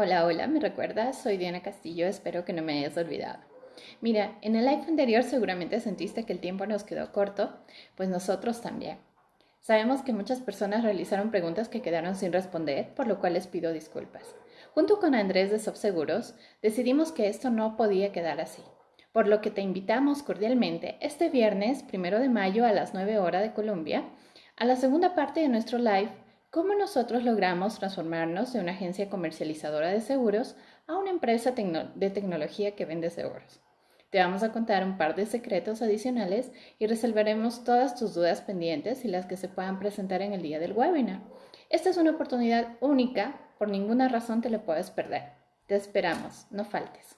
Hola, hola, ¿me recuerdas? Soy Diana Castillo, espero que no me hayas olvidado. Mira, en el live anterior seguramente sentiste que el tiempo nos quedó corto, pues nosotros también. Sabemos que muchas personas realizaron preguntas que quedaron sin responder, por lo cual les pido disculpas. Junto con Andrés de Subseguros, decidimos que esto no podía quedar así, por lo que te invitamos cordialmente este viernes, primero de mayo a las 9 horas de Colombia, a la segunda parte de nuestro live ¿Cómo nosotros logramos transformarnos de una agencia comercializadora de seguros a una empresa de tecnología que vende seguros? Te vamos a contar un par de secretos adicionales y resolveremos todas tus dudas pendientes y las que se puedan presentar en el día del webinar. Esta es una oportunidad única, por ninguna razón te la puedes perder. Te esperamos, no faltes.